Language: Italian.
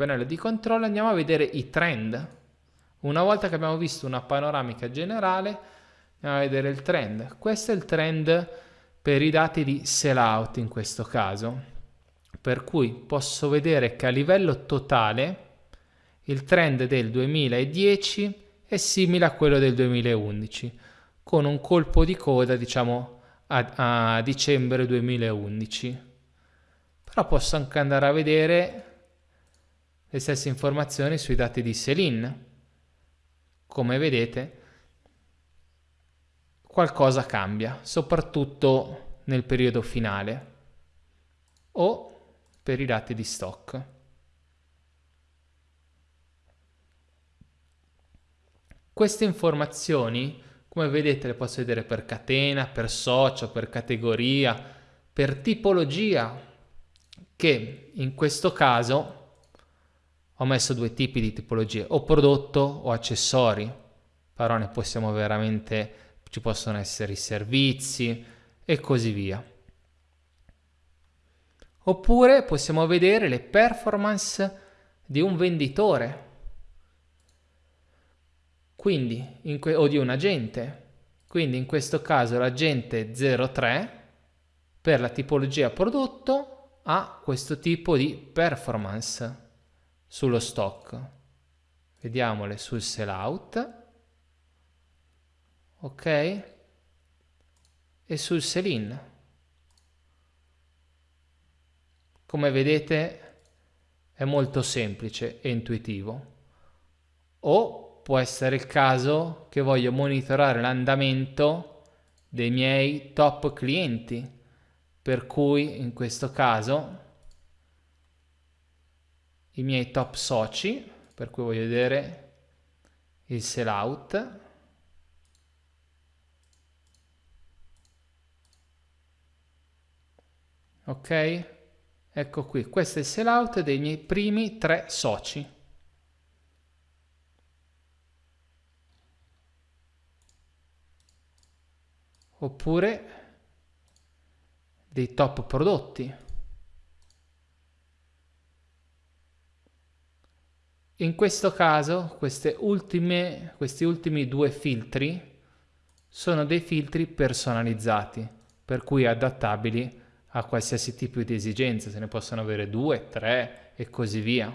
pannello di controllo andiamo a vedere i trend. Una volta che abbiamo visto una panoramica generale, andiamo a vedere il trend. Questo è il trend per i dati di sellout in questo caso. Per cui posso vedere che a livello totale il trend del 2010 è simile a quello del 2011, con un colpo di coda diciamo a, a dicembre 2011. Però posso anche andare a vedere le stesse informazioni sui dati di Selin. Come vedete, qualcosa cambia, soprattutto nel periodo finale o per i dati di stock. Queste informazioni, come vedete, le posso vedere per catena, per socio, per categoria, per tipologia, che in questo caso ho messo due tipi di tipologie, o prodotto o accessori, però ne possiamo veramente, ci possono essere i servizi e così via. Oppure possiamo vedere le performance di un venditore, quindi o di un agente. Quindi in questo caso l'agente 03 per la tipologia prodotto ha questo tipo di performance sullo stock. Vediamole sul sellout. Ok? E sul sell-in. Come vedete è molto semplice e intuitivo. O può essere il caso che voglio monitorare l'andamento dei miei top clienti, per cui in questo caso i miei top soci, per cui voglio vedere il sellout. Ok? Ecco qui, questo è il sellout dei miei primi tre soci. Oppure dei top prodotti. In questo caso ultime, questi ultimi due filtri sono dei filtri personalizzati, per cui adattabili a qualsiasi tipo di esigenza, se ne possono avere due, tre e così via.